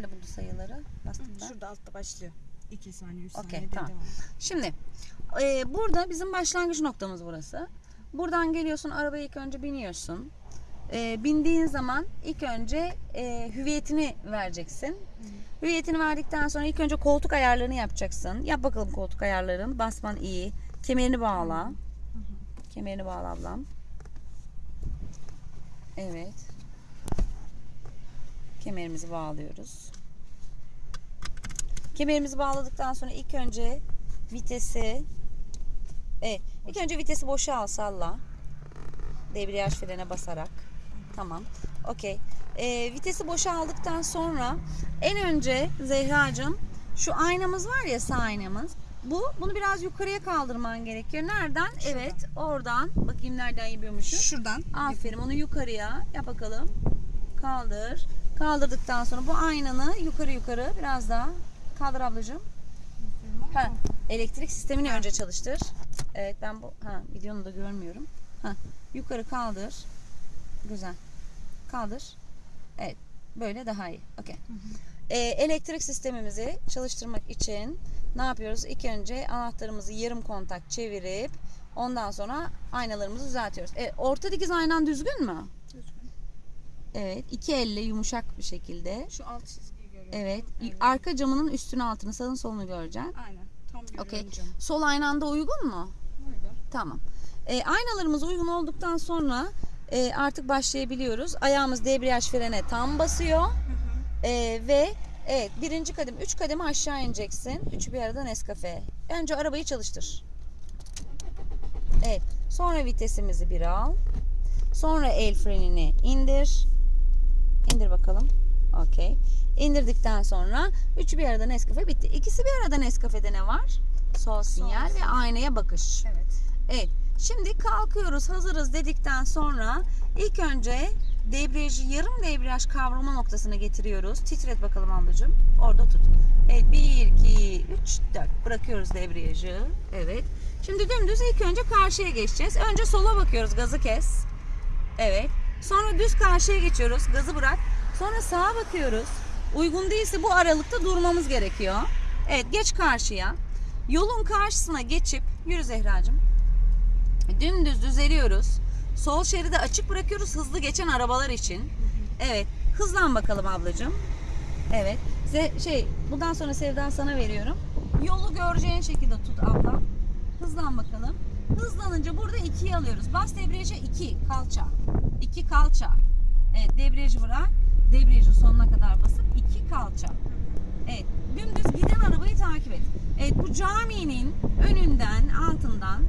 Nerede buldu sayıları? Bastım ben. Şurada altta başlıyor. 2 saniye, 3 Okey, saniye tamam. devam. Şimdi e, burada bizim başlangıç noktamız burası. Buradan geliyorsun arabaya ilk önce biniyorsun. E, bindiğin zaman ilk önce e, hüviyetini vereceksin. Hüviyetini verdikten sonra ilk önce koltuk ayarlarını yapacaksın. Yap bakalım koltuk ayarların. Basman iyi. Kemerini bağla. Kemerini bağla ablam. Evet. Kemerimizi bağlıyoruz. Kemerimizi bağladıktan sonra ilk önce vitesi Evet, ilk önce vitesi boşa al salla. Debriyaj frene basarak. Tamam. Okey. Ee, vitesi boşa aldıktan sonra en önce Zehracığım şu aynamız var ya sağ aynamız. Bu bunu biraz yukarıya kaldırman gerekiyor. Nereden? Evet, oradan. Bakayım nereden yapıyormuşum. Şuradan. Aferin onu yukarıya yap bakalım. Kaldır. Kaldırdıktan sonra bu aynanı yukarı yukarı biraz daha kaldır ablacığım. Ha, elektrik sistemini önce çalıştır. Evet ben bu ha videonu da görmüyorum. Ha, yukarı kaldır. Güzel. Kaldır. Evet. Böyle daha iyi. Okey. Ee, elektrik sistemimizi çalıştırmak için ne yapıyoruz? İlk önce anahtarımızı yarım kontak çevirip ondan sonra aynalarımızı düzeltiyoruz. E, orta dikiz aynan düzgün mü? Evet. iki elle yumuşak bir şekilde. Şu alt çizgiyi görüyorum. Evet. Arka camının üstünü altını sağını solunu göreceksin. Aynen. Tam görüyorum Okey. canım. Sol aynanda uygun mu? Uygun. Tamam. E, aynalarımız uygun olduktan sonra e, artık başlayabiliyoruz. Ayağımız debriyaj frene tam basıyor. E, ve evet birinci kadem, üç kademe aşağı ineceksin. Üçü bir arada Nescafe. Önce arabayı çalıştır. Evet. Sonra vitesimizi bir al. Sonra el frenini indir. İndir bakalım. Okey. İndirdikten sonra üçü bir arada Nescafe bitti. İkisi bir arada Nescafe'de ne var? Sol sinyal ve aynaya bakış. Evet. Evet. Şimdi kalkıyoruz, hazırız dedikten sonra ilk önce debriyajı yarım debriyaj kavrama noktasına getiriyoruz. Titret bakalım ablacığım. Orada tut. Evet 1, 2, 3, 4. Bırakıyoruz debriyajı. Evet. Şimdi dümdüz ilk önce karşıya geçeceğiz. Önce sola bakıyoruz. Gazı kes. Evet. Sonra düz karşıya geçiyoruz. Gazı bırak. Sonra sağa bakıyoruz. Uygun değilse bu aralıkta durmamız gerekiyor. Evet geç karşıya. Yolun karşısına geçip yürü Zehracığım. Dümdüz düzeliyoruz. Sol şeridi açık bırakıyoruz hızlı geçen arabalar için. Evet. Hızlan bakalım ablacığım. Evet. Ze- şey bundan sonra Sevdan sana veriyorum. Yolu göreceğin şekilde tut abla. Hızlan bakalım. Hızlanınca burada 2'yi alıyoruz. Bas debriyaja 2 kalça. 2 kalça. Evet debriyajı bırak. Debriyajın sonuna kadar basıp 2 kalça. Evet dümdüz giden arabayı takip et. Evet bu caminin önünden altından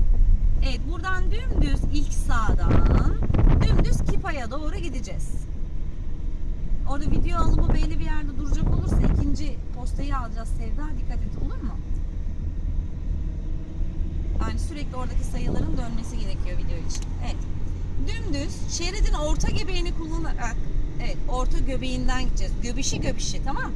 Evet buradan dümdüz ilk sağdan dümdüz Kipa'ya doğru gideceğiz. Orada video alımı belli bir yerde duracak olursa ikinci postayı alacağız Sevda. Dikkat et olur mu? Yani sürekli oradaki sayıların dönmesi gerekiyor video için. Evet. Dümdüz şeridin orta göbeğini kullanarak evet orta göbeğinden gideceğiz. Göbişi göbişi tamam.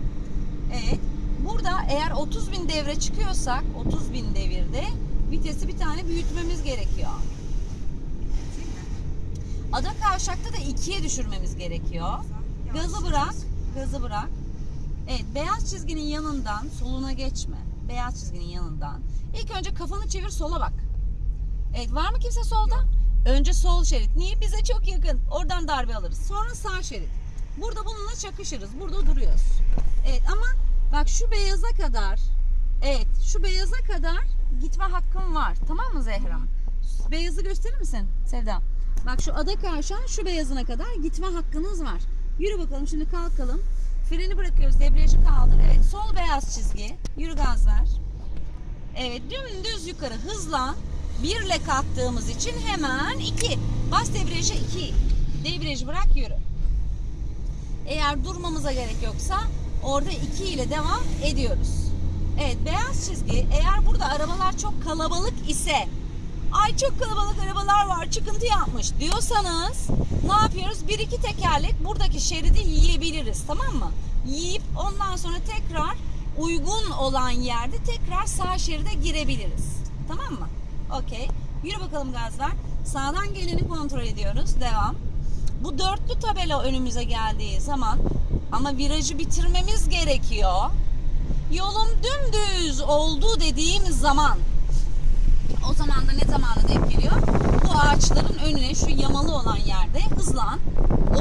Evet. Burada eğer 30 bin devre çıkıyorsak 30 bin devirde vitesi bir tane büyütmemiz gerekiyor. Ada kavşakta da ikiye düşürmemiz gerekiyor. Gazı bırak. Gazı bırak. Evet beyaz çizginin yanından soluna geçme. Beyaz çizginin yanından. İlk önce kafanı çevir sola bak. Evet var mı kimse solda? Önce sol şerit. Niye? Bize çok yakın. Oradan darbe alırız. Sonra sağ şerit. Burada bununla çakışırız. Burada duruyoruz. Evet ama bak şu beyaza kadar evet şu beyaza kadar gitme hakkım var. Tamam mı Zehra? Beyazı gösterir misin Sevda? Bak şu ada karşıdan şu beyazına kadar gitme hakkınız var. Yürü bakalım şimdi kalkalım. Freni bırakıyoruz. Debriyajı kaldır. Evet sol beyaz çizgi. Yürü gaz ver. Evet dümdüz yukarı hızla. Birle kalktığımız için hemen iki. Bas debriyaja iki. Debriyajı bırak yürü. Eğer durmamıza gerek yoksa orada iki ile devam ediyoruz. Evet beyaz çizgi eğer burada arabalar çok kalabalık ise ay çok kalabalık arabalar var çıkıntı yapmış diyorsanız ne yapıyoruz? Bir iki tekerlek buradaki şeridi yiyebiliriz tamam mı? Yiyip ondan sonra tekrar uygun olan yerde tekrar sağ şeride girebiliriz. Tamam mı? Okey. Yürü bakalım gazlar. Sağdan geleni kontrol ediyoruz. Devam. Bu dörtlü tabela önümüze geldiği zaman Ama virajı bitirmemiz gerekiyor. Yolum dümdüz oldu dediğimiz zaman o zaman da ne zamana denk geliyor? Bu ağaçların önüne şu yamalı olan yerde hızlan.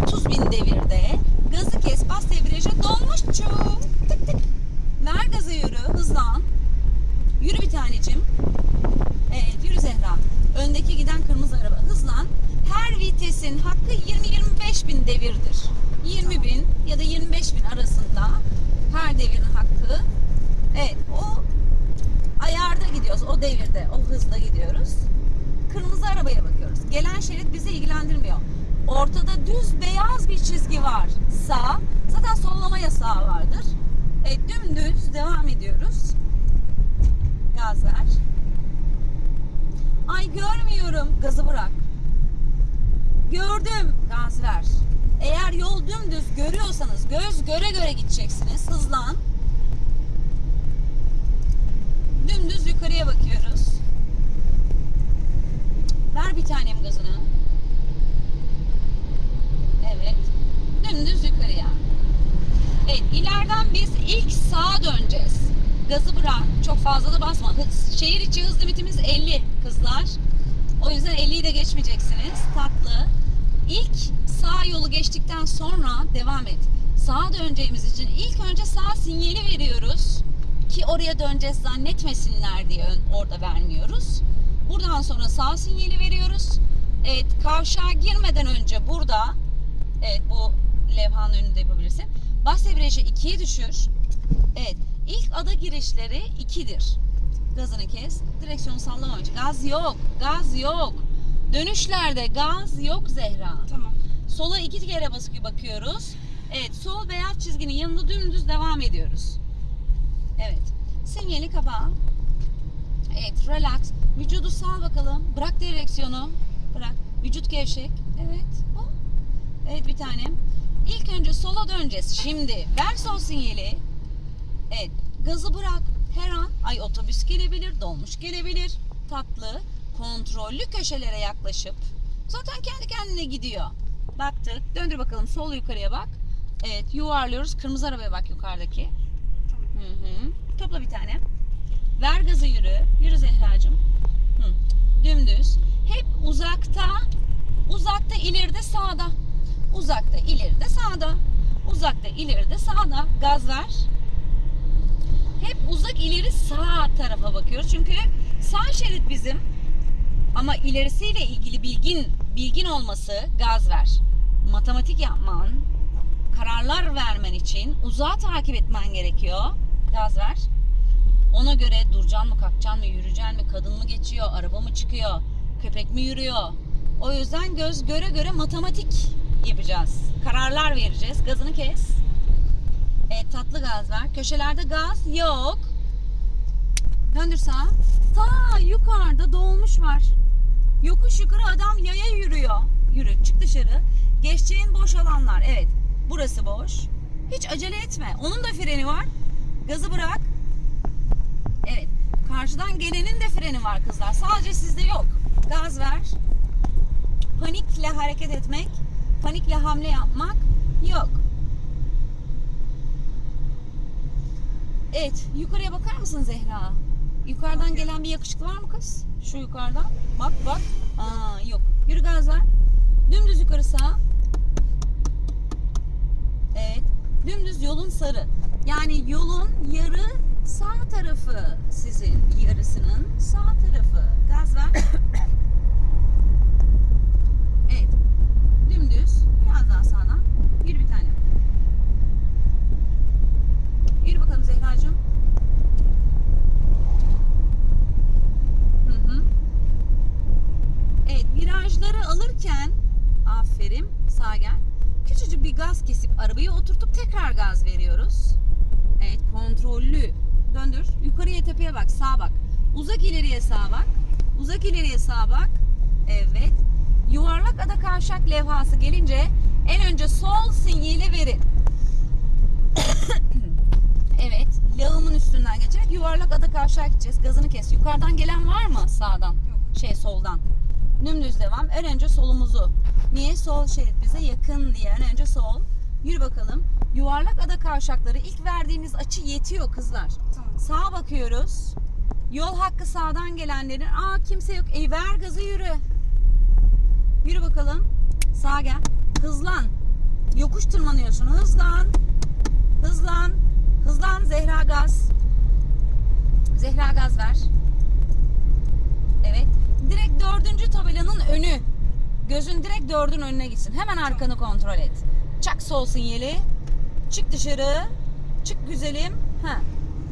30 bin devirde gazı kes bas debriyaja dolmuş çu. Tık tık. Ver gazı yürü hızlan. Yürü bir tanecim. Evet yürü Zehra. Öndeki giden kırmızı araba hızlan. Her vitesin hakkı 20-25 bin devirdir. 20 bin ya da 25 bin arasında her devirin hakkı. Evet o ayarda gidiyoruz. O devirde, o hızda gidiyoruz. Kırmızı arabaya bakıyoruz. Gelen şerit bizi ilgilendirmiyor. Ortada düz beyaz bir çizgi var. Sağ. Zaten sollama yasağı vardır. Evet dümdüz devam ediyoruz. Gaz ver. Ay görmüyorum. Gazı bırak. Gördüm. Gaz ver. Eğer yol dümdüz görüyorsanız göz göre göre gideceksiniz. Hızlan. Dümdüz yukarıya bakıyoruz. Ver bir tanem gazını. Evet. Dümdüz yukarıya. Evet ileriden biz ilk sağa döneceğiz. Gazı bırak. Çok fazla da basma. Hız, şehir içi hız limitimiz 50 kızlar. O yüzden 50'yi de geçmeyeceksiniz. Tatlı. İlk sağ yolu geçtikten sonra devam et. Sağa döneceğimiz için ilk önce sağ sinyali veriyoruz. Ki oraya döneceğiz zannetmesinler diye orada vermiyoruz. Buradan sonra sağ sinyali veriyoruz. Evet kavşağa girmeden önce burada Evet bu levhanın önünde yapabilirsin. Bas debriyajı 2'ye düşür. Evet. ilk ada girişleri 2'dir. Gazını kes. Direksiyonu sallama önce. Gaz yok. Gaz yok. Dönüşlerde gaz yok Zehra. Tamam. Sola iki kere basıp bakıyoruz. Evet sol beyaz çizginin yanında dümdüz devam ediyoruz. Evet. Sinyali kapa. Evet relax. Vücudu sal bakalım. Bırak direksiyonu. Bırak. Vücut gevşek. Evet. Oh. Evet bir tanem. İlk önce sola döneceğiz. Şimdi ver sol sinyali. Evet. Gazı bırak. Her an ay otobüs gelebilir, dolmuş gelebilir. Tatlı, kontrollü köşelere yaklaşıp zaten kendi kendine gidiyor. Baktık. Döndür bakalım sol yukarıya bak. Evet yuvarlıyoruz. Kırmızı arabaya bak yukarıdaki. Hı hı. Topla bir tane. Ver gazı yürü. Yürü Zehracığım. Hı. Dümdüz. Hep uzakta. Uzakta ileride sağda. Uzakta ileride sağda. Uzakta ileride sağda. Gaz ver. Hep uzak ileri sağ tarafa bakıyoruz. Çünkü sağ şerit bizim. Ama ilerisiyle ilgili bilgin bilgin olması gaz ver. Matematik yapman, kararlar vermen için uzağa takip etmen gerekiyor. Gaz ver. Ona göre duracaksın mı, kalkacaksın mı, yürüyeceksin mi, kadın mı geçiyor, araba mı çıkıyor, köpek mi yürüyor. O yüzden göz göre göre matematik yapacağız. Kararlar vereceğiz. Gazını kes. Evet tatlı gaz ver. Köşelerde gaz yok. Döndür sağa. Ta yukarıda dolmuş var. Yokuş yukarı adam yaya yürüyor. Yürü çık dışarı. Geçeceğin boş alanlar. Evet burası boş. Hiç acele etme. Onun da freni var. Gazı bırak. Evet. Karşıdan gelenin de freni var kızlar. Sadece sizde yok. Gaz ver. Panikle hareket etmek, panikle hamle yapmak yok. Evet, yukarıya bakar mısın Zehra? Yukarıdan gelen bir yakışıklı var mı kız? Şu yukarıdan. Bak bak. Aa, yok. Yürü gaz ver. Dümdüz yukarı sağ. Evet. Dümdüz yolun sarı. Yani yolun yarı sağ tarafı sizin yarısının sağ tarafı. Gaz ver. Evet. Dümdüz. Biraz daha sağdan. Yürü bir tane. Yürü bakalım Zehracığım. Evet virajları alırken aferin sağa gel. Küçücük bir gaz kesip arabayı oturtup tekrar gaz veriyoruz. Kontrollü. Döndür. Yukarıya tepeye bak. Sağa bak. Uzak ileriye sağa bak. Uzak ileriye sağa bak. Evet. Yuvarlak ada kavşak levhası gelince en önce sol sinyali verin. evet. Lağımın üstünden geçerek yuvarlak ada kavşağa gideceğiz. Gazını kes. Yukarıdan gelen var mı sağdan? Yok. Şey soldan. Dümdüz devam. En önce solumuzu. Niye? Sol şerit bize yakın diye. En önce sol. Yürü bakalım. Yuvarlak ada kavşakları ilk verdiğiniz açı yetiyor kızlar. Tamam. Sağa bakıyoruz. Yol hakkı sağdan gelenlerin. Aa kimse yok. E ver gazı yürü. Yürü bakalım. Sağa gel. Hızlan. Yokuş tırmanıyorsun. Hızlan. Hızlan. Hızlan Zehra gaz. Zehra gaz ver. Evet. Direkt dördüncü tabelanın önü. Gözün direkt dördün önüne gitsin. Hemen arkanı kontrol et. Çak sol sinyali. Çık dışarı. Çık güzelim. Ha.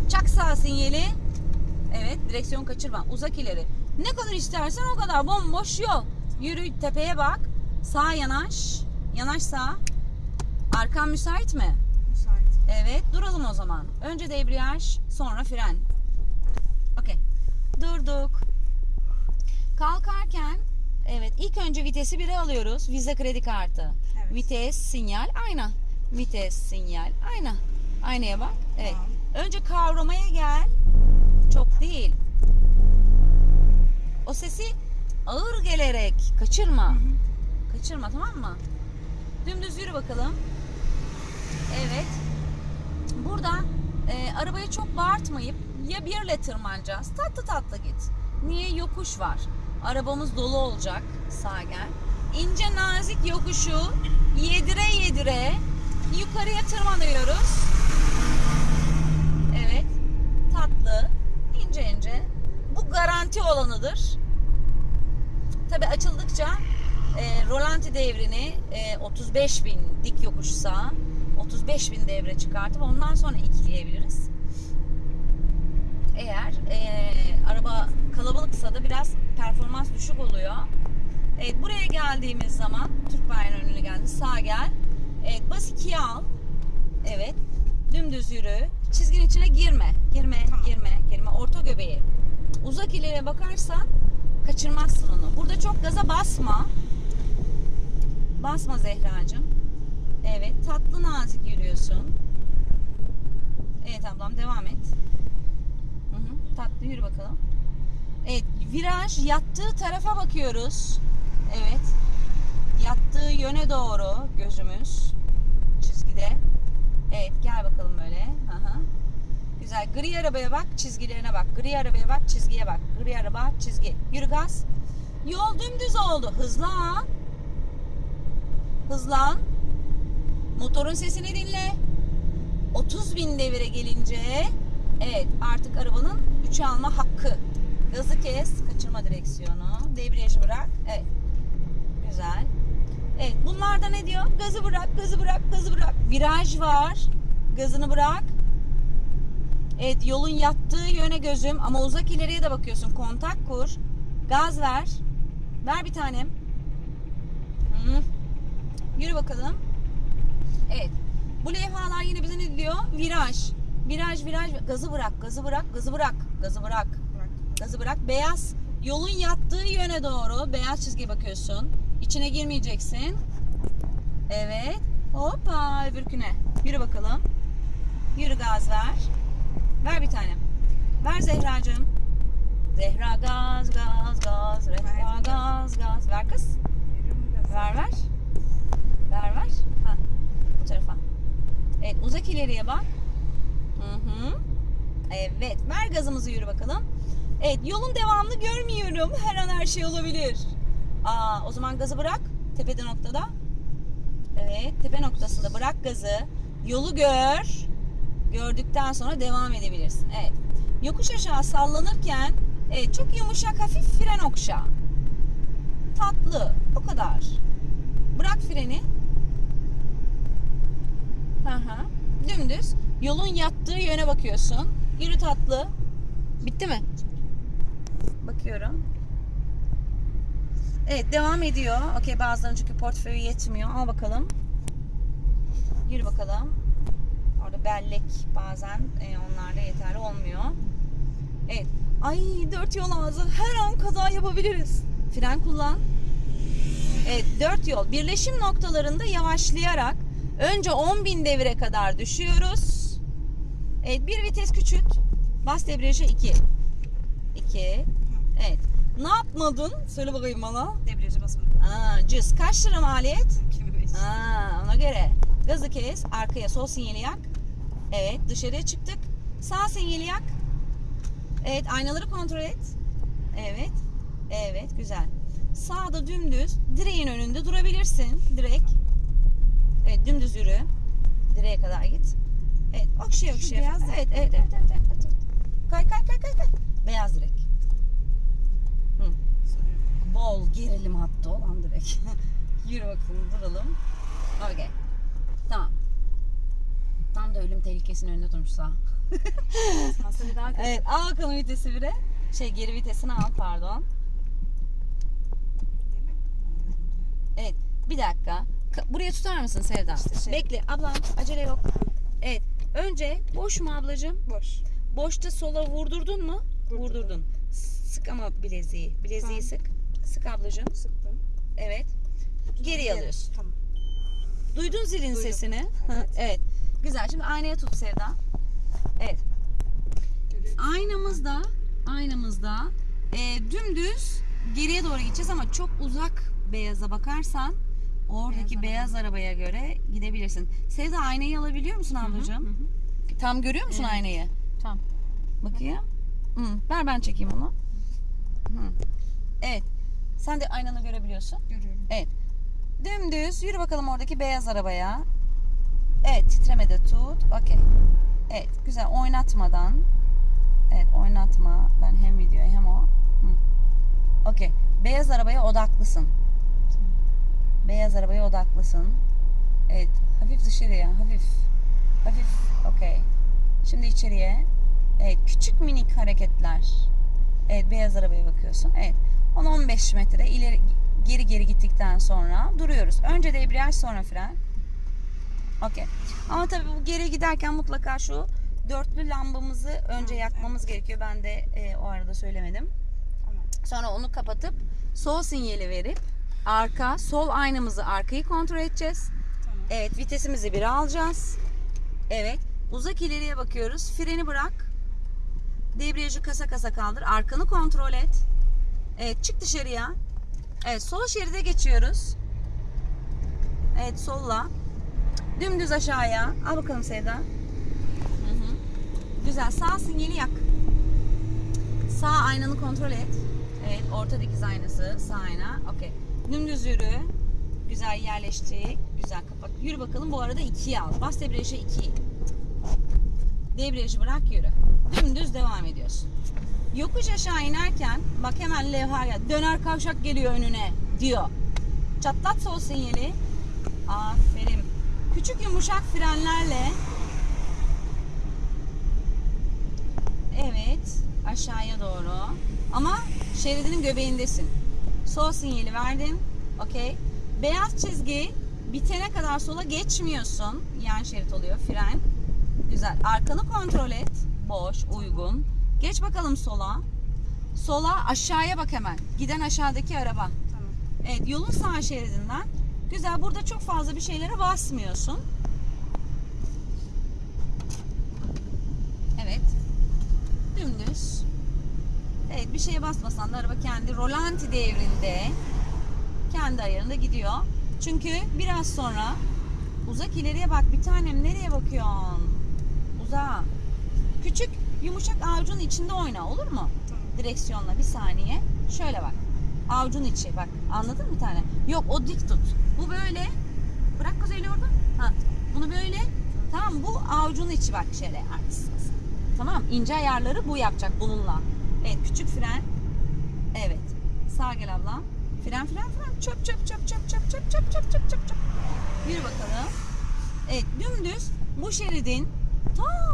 Çak sağ sinyali. Evet direksiyon kaçırma. Uzak ileri. Ne kadar istersen o kadar. Bomboş yol. Yürü tepeye bak. Sağ yanaş. Yanaş sağ. Arkan müsait mi? Müsait. Evet duralım o zaman. Önce debriyaj sonra fren. Okey. Durduk. Kalkarken evet ilk önce vitesi 1'e alıyoruz. Vize kredi kartı. Evet. Vites, sinyal, ayna. Vites, sinyal, ayna. Aynaya bak. Evet. Tamam. Önce kavramaya gel. Çok değil. O sesi ağır gelerek kaçırma. Kaçırma tamam mı? Dümdüz yürü bakalım. Evet. Burada e, arabayı çok bağırtmayıp ya birle tırmanacağız. Tatlı tatlı git. Niye? Yokuş var. Arabamız dolu olacak. Sağ gel. İnce nazik yokuşu yedire yedire yukarıya tırmanıyoruz. Evet. Tatlı. ince ince. Bu garanti olanıdır. Tabi açıldıkça e, rolanti devrini e, 35 bin dik yokuşsa 35 bin devre çıkartıp ondan sonra ikileyebiliriz. Eğer e, araba kalabalıksa da biraz performans düşük oluyor. Evet buraya geldiğimiz zaman Türk bayrağının önüne geldi. Sağ gel. Evet bas ikiye al. Evet. Dümdüz yürü. Çizginin içine girme. Girme, Tamam. girme, girme. Orta göbeği. Uzak ileriye bakarsan kaçırmazsın onu. Burada çok gaza basma. Basma Zehracığım. Evet, tatlı nazik yürüyorsun. Evet ablam devam et. Hı hı, tatlı yürü bakalım. Evet, viraj yattığı tarafa bakıyoruz. Evet. Yattığı yöne doğru gözümüz çizgide. Evet, gel bakalım böyle. Hı. Güzel. Gri arabaya bak, çizgilerine bak. Gri arabaya bak, çizgiye bak. Gri araba, çizgi. Yürü gaz. Yol dümdüz oldu. Hızlan. Hızlan. Motorun sesini dinle. 30 bin devire gelince evet artık arabanın 3'e alma hakkı. Gazı kes, kaçırma direksiyonu. Debriyajı bırak. Evet. Güzel. Evet bunlar da ne diyor? Gazı bırak, gazı bırak, gazı bırak. Viraj var. Gazını bırak. Evet yolun yattığı yöne gözüm ama uzak ileriye de bakıyorsun. Kontak kur. Gaz ver. Ver bir tanem. Hı. Yürü bakalım. Evet. Bu levhalar yine bize ne diyor? Viraj. Viraj, viraj. Gazı bırak, gazı bırak, gazı bırak, gazı. Bırak. Gazı bırak. Beyaz. Yolun yattığı yöne doğru beyaz çizgiye bakıyorsun. İçine girmeyeceksin. Evet. Hoppa öbürküne. Yürü bakalım. Yürü gaz ver. Ver bir tanem. Ver Zehracığım. Zehra gaz gaz gaz. Zehra gaz gaz. Ver kız. Ver ver. Ver ver. Ha. Bu tarafa. Evet uzak ileriye bak. Hı hı. Evet ver gazımızı yürü bakalım. Evet yolun devamını görmüyorum. Her an her şey olabilir. Aa, o zaman gazı bırak. Tepede noktada. Evet tepe noktasında bırak gazı. Yolu gör. Gördükten sonra devam edebilirsin. Evet. Yokuş aşağı sallanırken evet, çok yumuşak hafif fren okşa. Tatlı. O kadar. Bırak freni. Hı hı. Dümdüz. Yolun yattığı yöne bakıyorsun. Yürü tatlı. Bitti mi? Bakıyorum. Evet devam ediyor. Okey bazılarının çünkü portföyü yetmiyor. Al bakalım. Yürü bakalım. Orada bellek bazen e, onlarda yeterli olmuyor. Evet. Ay dört yol ağzı. Her an kaza yapabiliriz. Fren kullan. Evet dört yol. Birleşim noktalarında yavaşlayarak önce 10.000 devire kadar düşüyoruz. Evet bir vites küçült. Bas debriyaja 2. 2. Evet. Ne yapmadın? Söyle bakayım bana. Debriyaja basmadım. Aa, cüz. Kaç lira maliyet? 2005. Aa, ona göre. Gazı kes. Arkaya sol sinyali yak. Evet dışarıya çıktık. Sağ sinyali yak. Evet aynaları kontrol et. Evet. Evet güzel. Sağda dümdüz direğin önünde durabilirsin. Direk. Evet dümdüz yürü. Direğe kadar git. Evet okşaya okşaya. beyaz evet, evet, evet, evet, evet, evet. Kay kay kay kay kay. Beyaz direk. Bol gerilim hattı olan direk. yürü bakalım duralım. Okey. Tamam. Tam da ölüm tehlikesinin önünde durmuş sağ. Evet al bakalım vitesi bire. Şey geri vitesini al pardon. Evet bir dakika. Ka- Buraya tutar mısın Sevda? İşte şey. Bekle ablam acele yok. Evet önce boş mu ablacığım? boş. Boşta sola vurdurdun mu? Vurdurdum. Vurdurdun. Sık ama bileziği. Bileziği Tamam. sık. Sık ablacığım. Sıktım. Evet. Geri alıyorsun. Tamam. Duydun zilin Duydum. sesini. Hı, Evet. evet. Güzel. Şimdi aynaya tut Sevda. Evet. Aynamızda aynamızda e, dümdüz geriye doğru gideceğiz ama çok uzak beyaza bakarsan oradaki Beyaz beyaz, arabaya göre gidebilirsin. Sevda aynayı alabiliyor musun ablacığım? Tam görüyor musun Evet. aynayı? Tamam. Bakayım. Hı, ver ben çekeyim onu. Hı. Evet. Sen de aynanı görebiliyorsun. Görüyorum. Evet. Dümdüz yürü bakalım oradaki beyaz arabaya. Evet titreme de tut. Okey. Evet güzel oynatmadan. Evet oynatma. Ben hem videoyu hem o. Okey. Beyaz arabaya odaklısın. Beyaz arabaya odaklısın. Evet. Hafif dışarıya. Hafif. Hafif. Okey. Şimdi içeriye. Evet. Küçük minik hareketler. Evet. Beyaz arabaya bakıyorsun. Evet. 10-15 metre ileri geri geri gittikten sonra duruyoruz. Önce debriyaj sonra fren. Okey. Ama tabii bu geri giderken mutlaka şu dörtlü lambamızı önce yakmamız gerekiyor. Ben de e, o arada söylemedim. Sonra onu kapatıp sol sinyali verip arka sol aynamızı arkayı kontrol edeceğiz. Tamam. Evet vitesimizi bir alacağız. Evet uzak ileriye bakıyoruz. Freni bırak. Debriyajı kasa kasa kaldır. Arkanı kontrol et. Evet çık dışarıya. Evet sol şeride geçiyoruz. Evet solla. Dümdüz aşağıya. Al bakalım Sevda. Hı hı. Güzel sağ sinyali yak. Sağ aynanı kontrol et. Evet orta dikiz aynası sağ ayna. Okey. Dümdüz yürü. Güzel yerleştik. Güzel kapat. Yürü bakalım bu arada ikiye al. Bas debriyajı 2. Debriyajı bırak yürü. Dümdüz devam ediyorsun. Yokuş aşağı inerken bak hemen levhaya döner kavşak geliyor önüne diyor. Çatlat sol sinyali. Aferin. Küçük yumuşak frenlerle Evet. Aşağıya doğru. Ama şeridinin göbeğindesin. Sol sinyali verdin. Okey. Beyaz çizgi bitene kadar sola geçmiyorsun. Yan şerit oluyor. Fren. Güzel. Arkanı kontrol et. Boş, uygun. Geç bakalım sola. Sola aşağıya bak hemen. Giden aşağıdaki araba. Tamam. Evet yolun sağ şeridinden. Güzel burada çok fazla bir şeylere basmıyorsun. Evet. Dümdüz. Evet bir şeye basmasan da araba kendi rolanti devrinde kendi ayarında gidiyor. Çünkü biraz sonra uzak ileriye bak bir tanem nereye bakıyorsun? Uzağa. Küçük yumuşak avucun içinde oyna olur mu? Tamam. direksiyonla bir saniye. Şöyle bak. Avucun içi bak. Anladın mı bir tane? Yok o dik tut. Bu böyle. Bırak kuzeyli orada. Ha. Bunu böyle. Tamam bu avucun içi bak şöyle. Arkasız. Tamam ince ayarları bu yapacak bununla. Evet küçük fren. Evet. Sağ gel ablam. Fren fren fren. Çöp çöp çöp çöp çöp çöp çöp çöp çöp çöp çöp. Yürü bakalım. Evet dümdüz bu şeridin ta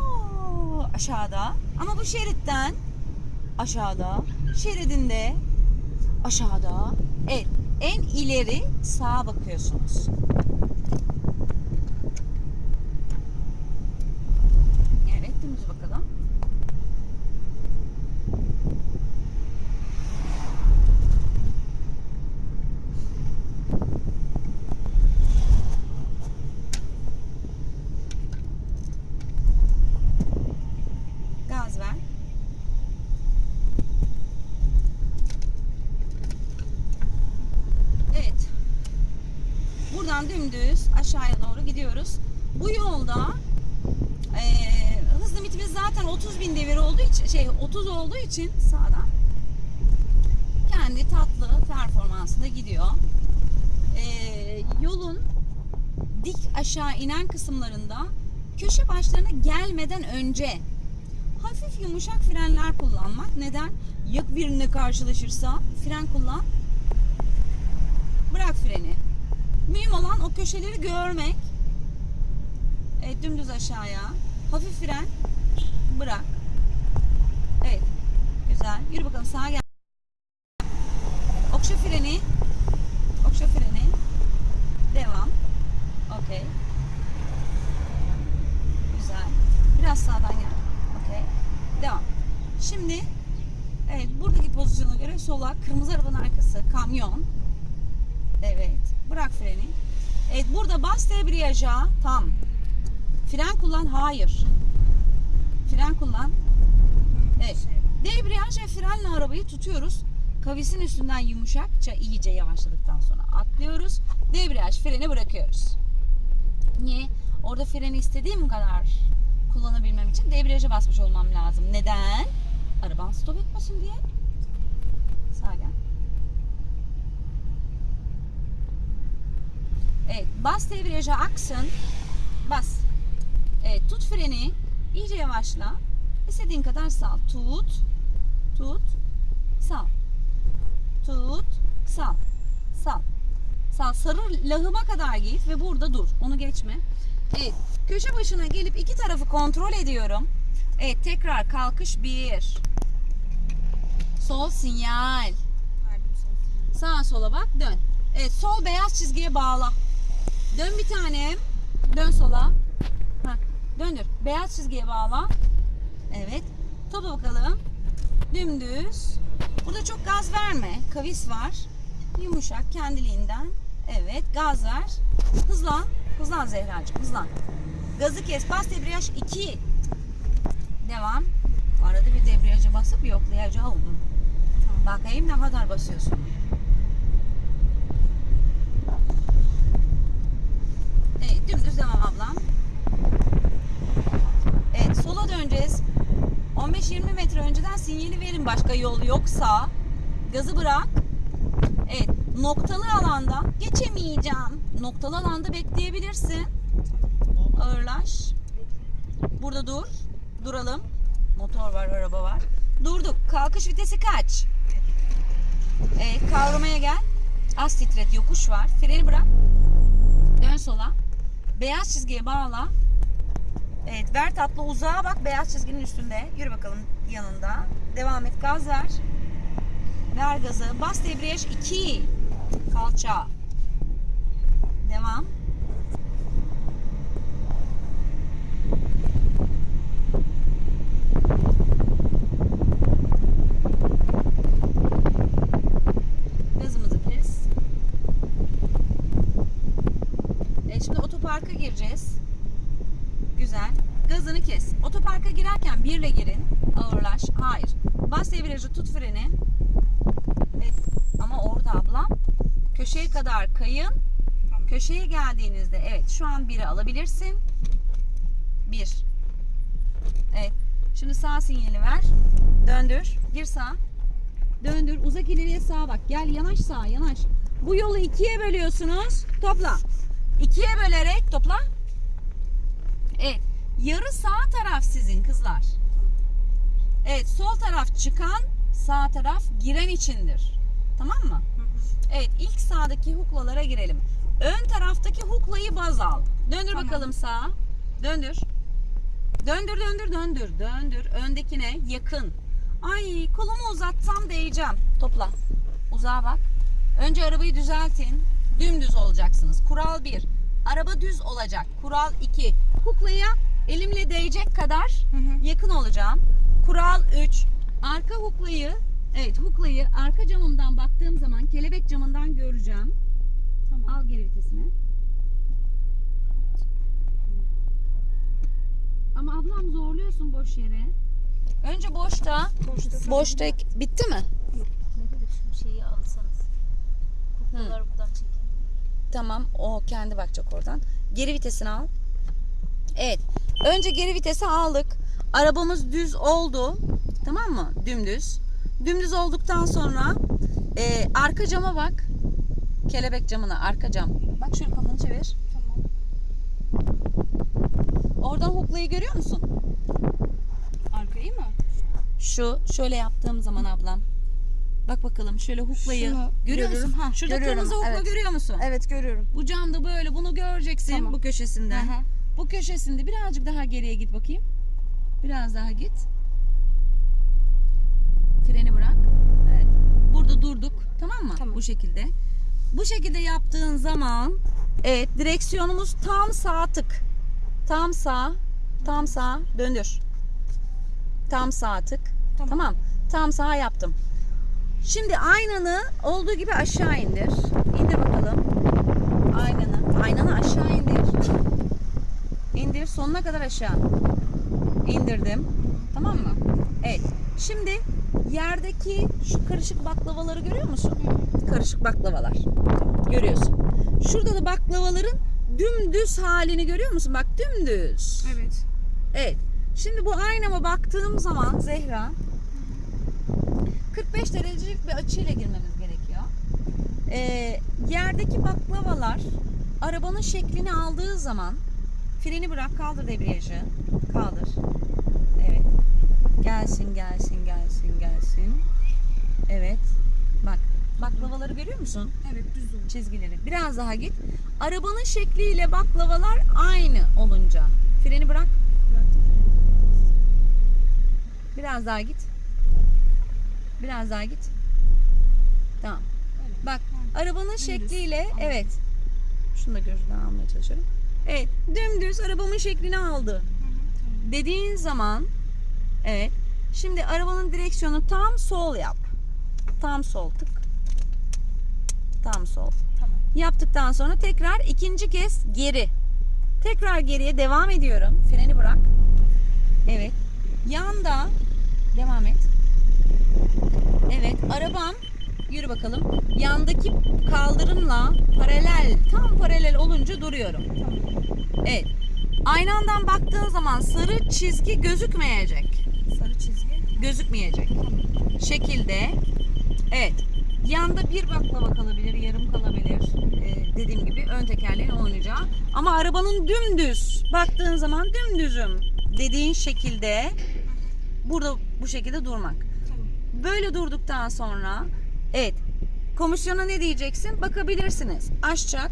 aşağıda ama bu şeritten aşağıda şeridinde aşağıda evet en ileri sağa bakıyorsunuz. Evet dümdüz bakalım. Gaz ver. Dümdüz aşağıya doğru gidiyoruz. Bu yolda eee hız limitimiz zaten 30 bin devir olduğu için şey 30 olduğu için sağdan kendi tatlı performansında gidiyor. Eee, yolun dik aşağı inen kısımlarında köşe başlarına gelmeden önce hafif yumuşak frenler kullanmak. Neden? Ya birine karşılaşırsa fren kullan. Bırak freni. Mühim olan o köşeleri görmek. Evet dümdüz aşağıya. Hafif fren. Bırak. Evet. Güzel. Yürü bakalım sağa gel. Okşa freni. Okşa freni. Devam. Okey. Güzel. Biraz sağdan gel. Okey. Devam. Şimdi evet buradaki pozisyona göre sola kırmızı arabanın arkası kamyon. Evet. Bırak freni. Evet burada bas debriyaja tam. Fren kullan. Hayır. Fren kullan. Evet. Debriyaj ve frenle arabayı tutuyoruz. Kavisin üstünden yumuşakça iyice yavaşladıktan sonra atlıyoruz. Debriyaj freni bırakıyoruz. Niye? Orada freni istediğim kadar kullanabilmem için debriyaja basmış olmam lazım. Neden? Araban stop etmesin diye. Sağa gel. Evet, bas debriyaja aksın. Bas. Evet, tut freni. İyice yavaşla. İstediğin kadar sal. Tut. Tut. Sal. Tut. Sal. Sal. Sal. Sarı lahıma kadar git ve burada dur. Onu geçme. Evet. Köşe başına gelip iki tarafı kontrol ediyorum. Evet. Tekrar kalkış bir. Sol sinyal. Sağa sola bak dön. Evet sol beyaz çizgiye bağla. Dön bir tanem. Dön sola. Ha, döndür. Beyaz çizgiye bağla. Evet. Topa bakalım. Dümdüz. Burada çok gaz verme. Kavis var. Yumuşak kendiliğinden. Evet gaz ver. Hızlan. Hızlan Zehracığım hızlan. Gazı kes. Bas debriyaj 2. Devam. Arada bir debriyaja basıp yoklayacağım. Bakayım ne kadar basıyorsun. Evet dümdüz devam ablam. Evet sola döneceğiz. 15-20 metre önceden sinyali verin başka yol yoksa. Gazı bırak. Evet noktalı alanda geçemeyeceğim. Noktalı alanda bekleyebilirsin. Ağırlaş. Burada dur. Duralım. Motor var, araba var. Durduk. Kalkış vitesi kaç? Evet, kavramaya gel. Az titret, yokuş var. Freni bırak. Dön sola. Beyaz çizgiye bağla. Evet, ver tatlı uzağa bak beyaz çizginin üstünde. Yürü bakalım yanında. Devam et, gaz ver. Ver gazı. Bas debriyaj 2. Kalça. Devam. Gazımızı kes. E şimdi otoparka gireceğiz. Güzel. Gazını kes. Otoparka girerken birle girin. Ağırlaş. Hayır. Bas devreci tut freni. Evet. Ama orada ablam köşeye kadar kayın. Tamam. Köşeye geldiğinizde evet şu an biri alabilirsin. Bir. Evet. Şimdi sağ sinyali ver. Döndür. Gir sağa. Döndür. Uzak ileriye sağa bak. Gel yanaş sağa yanaş. Bu yolu ikiye bölüyorsunuz. Topla. İkiye bölerek topla. Evet. Yarı sağ taraf sizin kızlar. Evet. Sol taraf çıkan, sağ taraf giren içindir. Tamam mı? Evet. ilk sağdaki huklalara girelim. Ön taraftaki huklayı baz al. Döndür Tamam. bakalım sağa. Döndür. Döndür döndür döndür döndür. Öndekine yakın. Ay kolumu uzatsam değeceğim. Topla. Uzağa bak. Önce arabayı düzeltin. Dümdüz olacaksınız. Kural 1. Araba düz olacak. Kural 2. Kuklaya elimle değecek kadar Hı hı. yakın olacağım. Kural 3. Arka huklayı Evet huklayı arka camımdan baktığım zaman kelebek camından göreceğim. Tamam. Al geri vitesini. Ama ablam zorluyorsun boş yere. Önce boşta. Boşta. Boşta bitti mi? Ne dedik şu şeyi alsanız. Kuklaları buradan çekin. Tamam o kendi bakacak oradan. Geri vitesini al. Evet. Önce geri vitesi aldık. Arabamız düz oldu. Tamam mı? Dümdüz. Dümdüz olduktan sonra e, arka cama bak. Kelebek camına arka cam. Bak şöyle kafanı çevir. Tamam. Oradan huklayı görüyor musun? Arkayı mı? Şu şöyle yaptığım zaman ablam. Bak bakalım şöyle huklayı Şunu görüyor musun? görüyorum. Ha, Şurada görüyorum, kırmızı hukla evet. görüyor musun? Evet görüyorum. Bu camda böyle bunu göreceksin Tamam. bu köşesinden. Hı. Bu köşesinde birazcık daha geriye git bakayım. Biraz daha git. Freni bırak. Evet. Burada durduk. Tamam mı? Tamam. Bu şekilde. Bu şekilde yaptığın zaman evet direksiyonumuz tam sağ tık. Tam sağ. Tam sağ. Döndür. Tam sağ tık. Tamam. Tamam. Tam sağ yaptım. Şimdi aynanı olduğu gibi aşağı indir. İndir bakalım. Aynanı. Aynanı aşağı indir. İndir sonuna kadar aşağı. İndirdim. Tamam mı? Evet. Şimdi yerdeki şu karışık baklavaları görüyor musun? Karışık baklavalar. Görüyorsun. Şurada da baklavaların dümdüz halini görüyor musun? Bak dümdüz. Evet. Evet. Şimdi bu aynama baktığım zaman Zehra 45 derecelik bir açıyla girmemiz gerekiyor. Ee, yerdeki baklavalar arabanın şeklini aldığı zaman freni bırak kaldır debriyajı. Kaldır. Evet. Gelsin gelsin gelsin gelsin. Görüyor musun? Evet düz oldu. çizgileri. Biraz daha git. Arabanın şekliyle baklavalar aynı olunca. Freni bırak. Biraz daha git. Biraz daha git. Tamam. Öyle. Bak Hı. arabanın Dümdüz. şekliyle Anladım. evet. Şunu da gözünden almaya çalışıyorum. Evet. Dümdüz arabamın şeklini aldı. Hı hı, Tamam. Dediğin zaman evet. Şimdi arabanın direksiyonu tam sol yap. Tam sol tık. Tam sol. Tamam. Yaptıktan sonra tekrar ikinci kez geri. Tekrar geriye devam ediyorum. Freni bırak. Evet. Yanda devam et. Evet, arabam yürü bakalım. Yandaki kaldırımla paralel, tam paralel olunca duruyorum. Tamam. Evet. Aynandan baktığın zaman sarı çizgi gözükmeyecek. Sarı çizgi. Gözükmeyecek. Şekilde. Evet. Yanda bir baklava kalabilir, yarım kalabilir. Ee, dediğim gibi ön tekerleğin oynayacağı. Ama arabanın dümdüz. Baktığın zaman dümdüzüm dediğin şekilde burada bu şekilde durmak. Böyle durduktan sonra evet komisyona ne diyeceksin? Bakabilirsiniz. Açacak,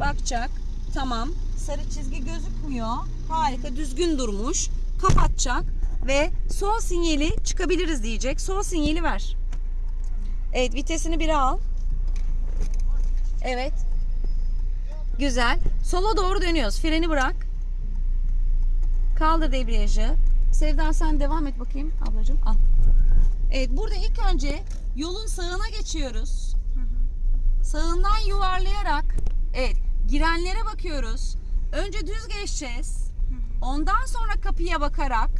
bakacak. Tamam. Sarı çizgi gözükmüyor. Harika, düzgün durmuş. Kapatacak ve sol sinyali çıkabiliriz diyecek. Sol sinyali ver. Evet, vitesini bir al. Evet. Güzel. Sola doğru dönüyoruz. Freni bırak. Kaldır debriyajı. Sevda sen devam et bakayım ablacığım. Al. Evet burada ilk önce yolun sağına geçiyoruz. Sağından yuvarlayarak evet girenlere bakıyoruz. Önce düz geçeceğiz. Ondan sonra kapıya bakarak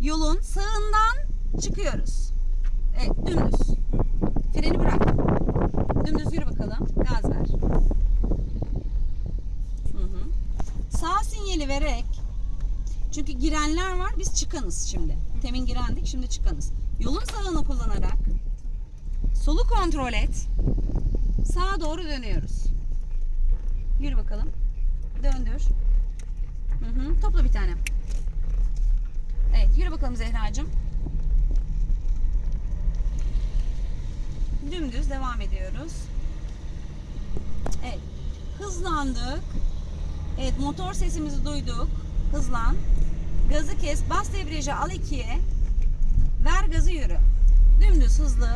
yolun sağından çıkıyoruz. Evet dümdüz. Freni bırak. Dümdüz yürü bakalım. Gaz ver. Hı hı. Sağ sinyali vererek çünkü girenler var biz çıkanız şimdi. Temin girendik şimdi çıkanız. Yolun sağını kullanarak solu kontrol et. Sağa doğru dönüyoruz. Yürü bakalım. Döndür. Hı hı. Topla bir tane. Evet yürü bakalım Zehracığım. Dümdüz devam ediyoruz. Evet. Hızlandık. Evet motor sesimizi duyduk. Hızlan. Gazı kes. Bas debriyajı al ikiye. Ver gazı yürü. Dümdüz hızlı.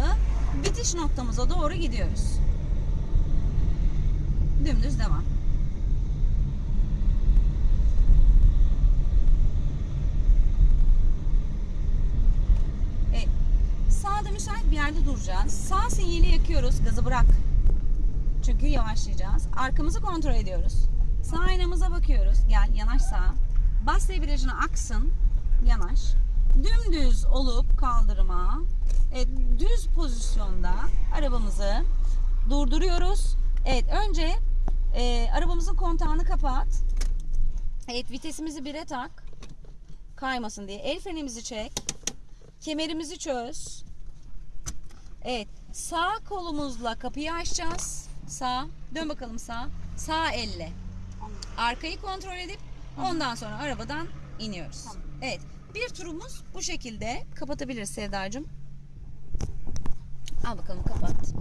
Bitiş noktamıza doğru gidiyoruz. Dümdüz devam. Evet. Sağda yerde duracağız. Sağ sinyali yakıyoruz. Gazı bırak. Çünkü yavaşlayacağız. Arkamızı kontrol ediyoruz. Sağ aynamıza bakıyoruz. Gel yanaş sağa. Bas debriyajına aksın. Yanaş. Dümdüz olup kaldırıma. Evet, düz pozisyonda arabamızı durduruyoruz. Evet önce e, arabamızın kontağını kapat. Evet vitesimizi bire tak. Kaymasın diye. El frenimizi çek. Kemerimizi çöz. Evet sağ kolumuzla kapıyı açacağız. Sağ. Dön bakalım sağ. Sağ elle. Arkayı kontrol edip ondan sonra arabadan iniyoruz. Evet. Bir turumuz bu şekilde. Kapatabiliriz Sevdacığım. Al bakalım kapat.